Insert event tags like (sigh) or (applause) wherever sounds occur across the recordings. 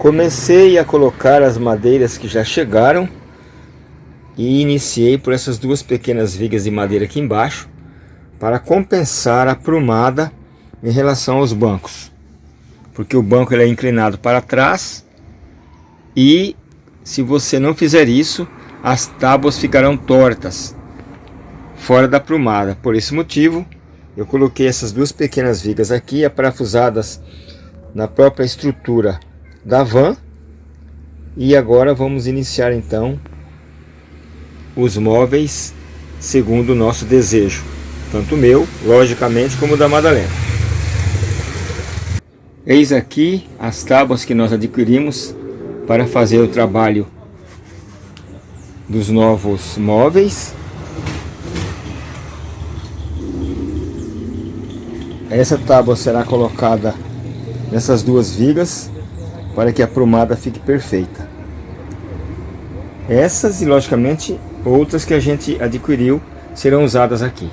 Comecei a colocar as madeiras que já chegaram e iniciei por essas duas pequenas vigas de madeira aqui embaixo para compensar a prumada em relação aos bancos. Porque o banco ele é inclinado para trás e se você não fizer isso, as tábuas ficarão tortas, fora da prumada. Por esse motivo, eu coloquei essas duas pequenas vigas aqui, aparafusadas na própria estrutura da van. E agora vamos iniciar então os móveis segundo o nosso desejo. Tanto meu, logicamente, como da Madalena. Eis aqui as tábuas que nós adquirimos para fazer o trabalho dos novos móveis. Essa tábua será colocada nessas duas vigas para que a prumada fique perfeita. Essas e logicamente outras que a gente adquiriu serão usadas aqui.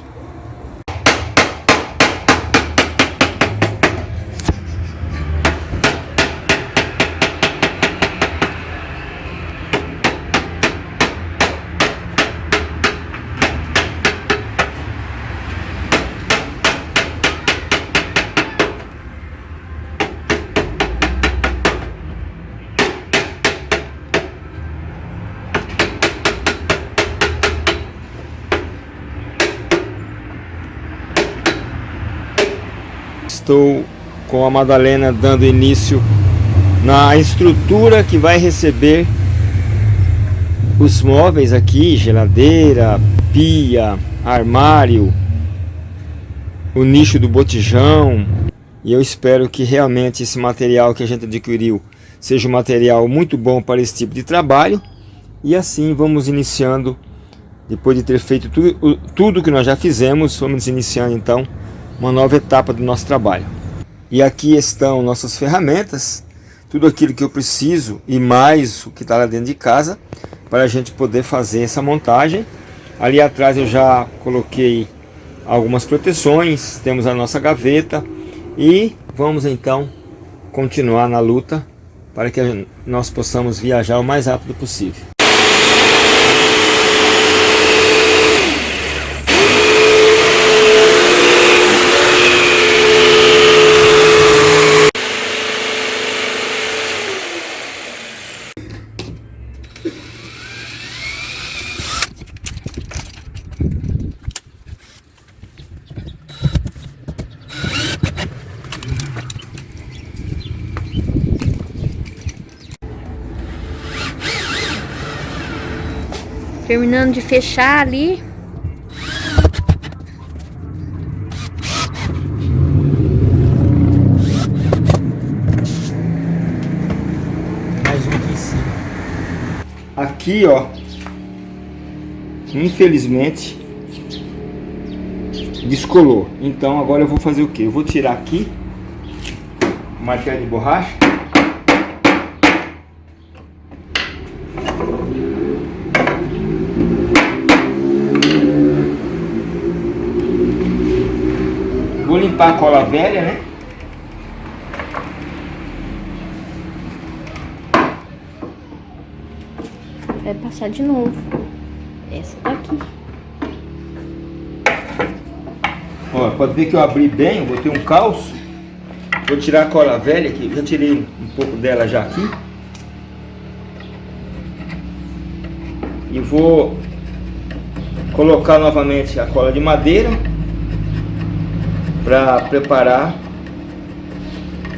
Estou com a Madalena dando início na estrutura que vai receber os móveis aqui, geladeira, pia, armário, o nicho do botijão. E eu espero que realmente esse material que a gente adquiriu seja um material muito bom para esse tipo de trabalho. E assim vamos iniciando, depois de ter feito tudo, tudo que nós já fizemos, vamos iniciando então uma nova etapa do nosso trabalho. E aqui estão nossas ferramentas, tudo aquilo que eu preciso e mais o que está lá dentro de casa para a gente poder fazer essa montagem. Ali atrás eu já coloquei algumas proteções, temos a nossa gaveta e vamos então continuar na luta para que nós possamos viajar o mais rápido possível. Terminando de fechar ali. Mais um aqui em cima. Aqui, ó. Infelizmente descolou. Então agora eu vou fazer o que? Eu vou tirar aqui o martelo de borracha limpar a cola velha, né? Vai passar de novo. Essa daqui. Ó, pode ver que eu abri bem, eu botei um calço. Vou tirar a cola velha aqui, já tirei um pouco dela já aqui. E vou colocar novamente a cola de madeira para preparar.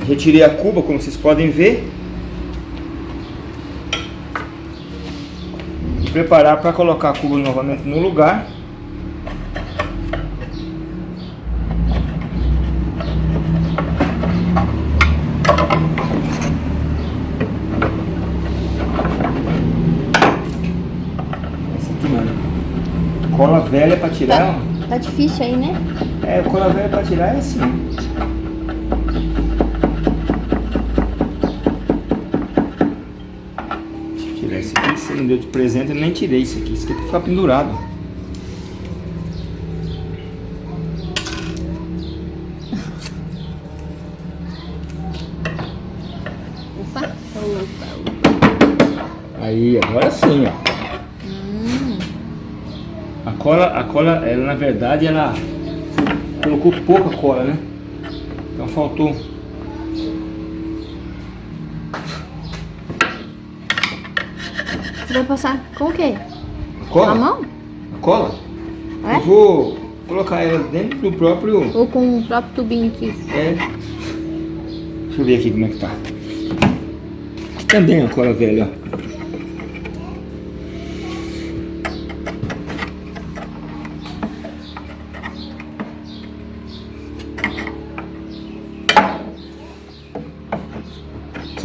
Retirei a cuba, como vocês podem ver. E preparar para colocar a cuba novamente no lugar. Essa aqui, mano. Cola velha para tirar. Tá. Tá difícil aí, né? É, quando a velha pra tirar é assim. Deixa eu tirar esse aqui. Você não deu de presente, eu nem tirei isso aqui. Isso aqui é pra ficar pendurado. Opa, tá louco. Aí, agora sim, ó. A cola, a cola, ela na verdade, ela colocou pouca cola, né? Então faltou. Você vai passar com o quê? A cola? A mão? A cola? É? Eu vou colocar ela dentro do próprio... Ou com o próprio tubinho aqui? É. Deixa eu ver aqui como é que tá. Também a cola velha, ó.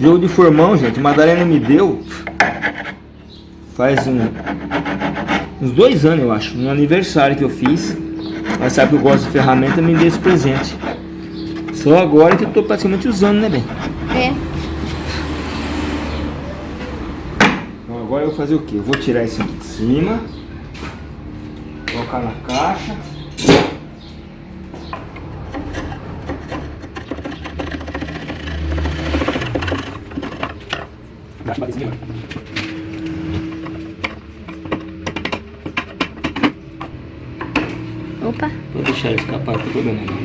Jogo de formão, gente, Madalena me deu faz um, uns dois anos, eu acho, no aniversário que eu fiz. Ela sabe que eu gosto de ferramenta, me deu esse presente. Só agora que eu tô praticamente usando, né, bem? É. Então agora eu vou fazer o que? Eu vou tirar esse aqui de cima, colocar na caixa. Dá pra desligar. Opa. Vou não.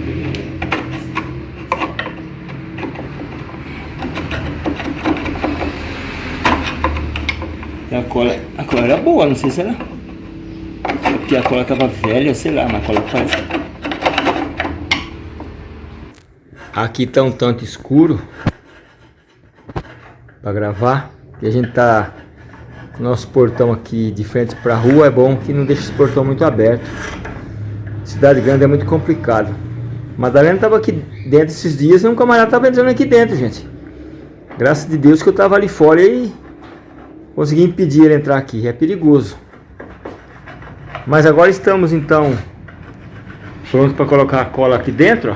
E a cola, a cola era boa, não sei se era. É porque a cola tava velha, sei lá, mas a cola faz. Aqui tá um tanto escuro para gravar. E a gente tá nosso portão aqui de frente para a rua, é bom que não deixa esse portão muito aberto. Cidade grande é muito complicado. Madalena estava aqui dentro esses dias e um camarada estava entrando aqui dentro, gente. Graças a Deus que eu estava ali fora e consegui impedir ele entrar aqui. É perigoso. Mas agora estamos então prontos para colocar a cola aqui dentro, ó.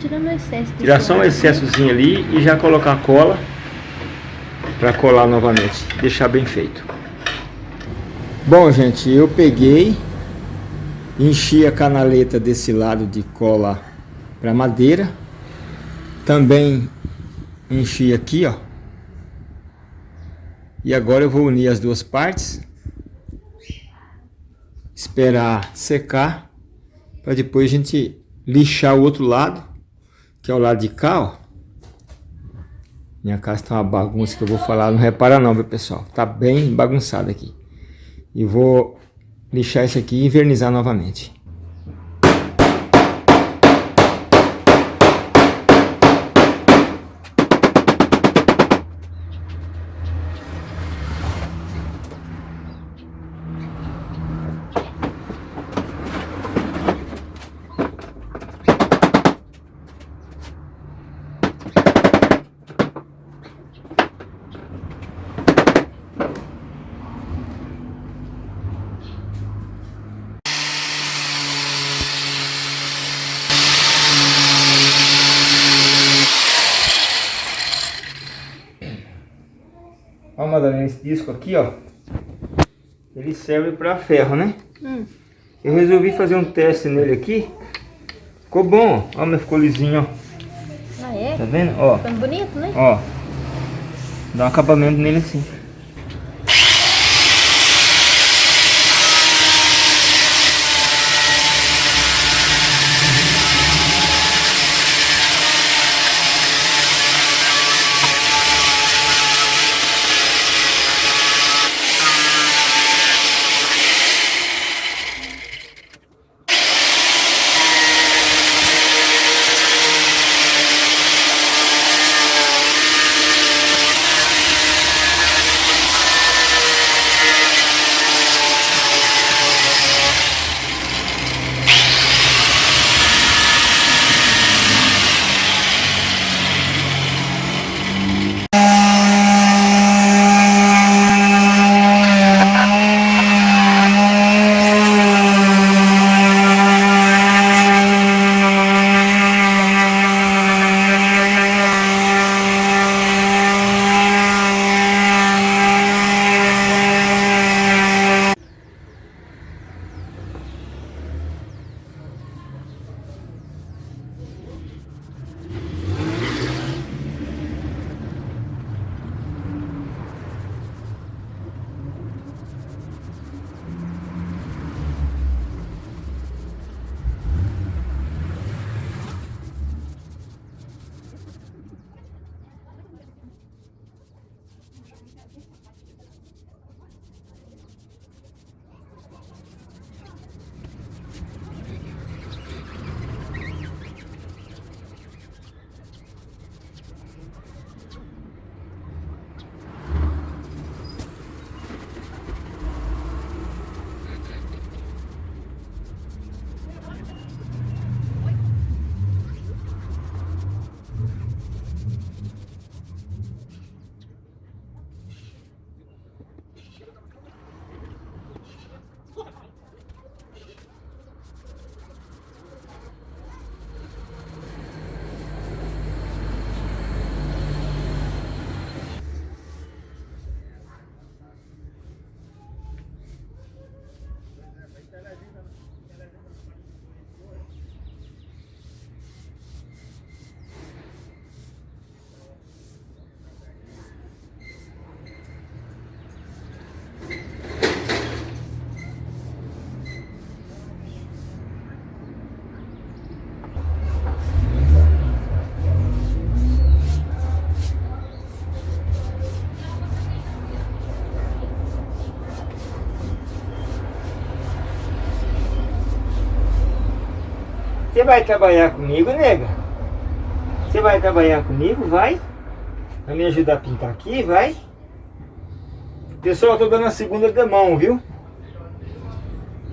Tirando o excesso. Tirar só um excessozinho ali e já colocar a cola para colar novamente, deixar bem feito. Bom, gente, eu peguei, enchi a canaleta desse lado de cola para madeira. Também enchi aqui, ó. E agora eu vou unir as duas partes. Esperar secar para depois a gente lixar o outro lado, que é o lado de cá, ó. Minha casa tá uma bagunça que eu vou falar, não repara não, viu pessoal? Tá bem bagunçado aqui. E vou lixar isso aqui e invernizar novamente. Ó, Madalena, esse disco aqui, ó. Ele serve para ferro, né? Hum. Eu resolvi fazer um teste nele aqui. Ficou bom, ó. Ó, ficou lisinho, ó. Ah, é? Tá vendo? Ó, Ficando bonito, né? ó. Dá um acabamento nele assim. Você vai trabalhar comigo, nega? Você vai trabalhar comigo? Vai? Vai me ajudar a pintar aqui? Vai? Pessoal, eu tô dando a segunda de mão, viu?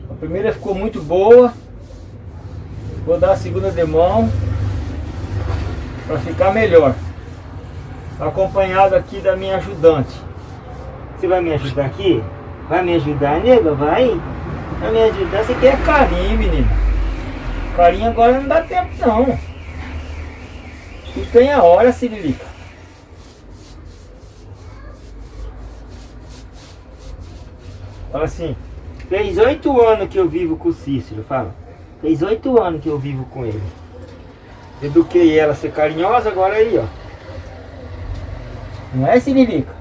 A primeira ficou muito boa. Vou dar a segunda de mão para ficar melhor. Acompanhado aqui da minha ajudante. Você vai me ajudar aqui? Vai me ajudar, nega? Vai? Vai me ajudar? Você quer carinho, menino? Carinho agora não dá tempo, não. Tu tem a hora, Cirilica. Fala assim, fez oito anos que eu vivo com o Cícero, fala. Fez oito anos que eu vivo com ele. Eduquei ela a ser carinhosa, agora aí, ó. Não é, Siririca?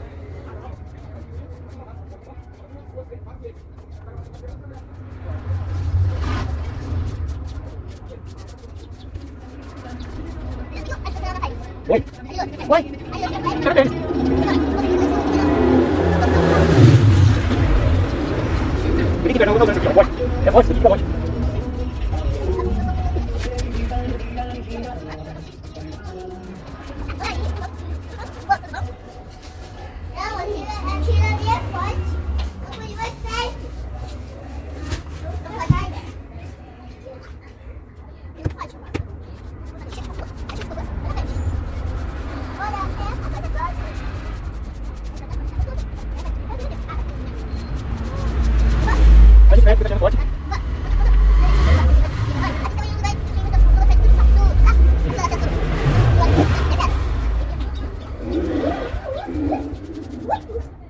What? (laughs)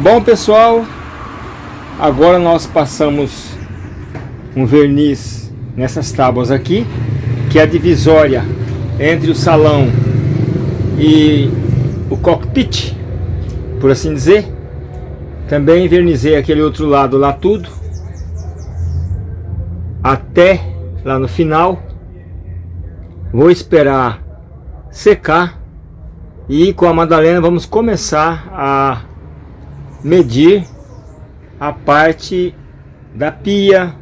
Bom pessoal, agora nós passamos um verniz nessas tábuas aqui, que é a divisória entre o salão e o cockpit, por assim dizer. Também vernizei aquele outro lado lá tudo, até lá no final. Vou esperar secar e com a Madalena vamos começar a medir a parte da pia,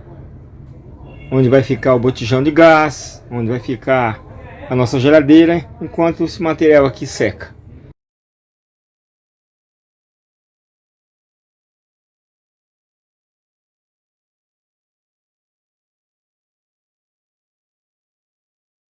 onde vai ficar o botijão de gás, onde vai ficar a nossa geladeira, enquanto esse material aqui seca.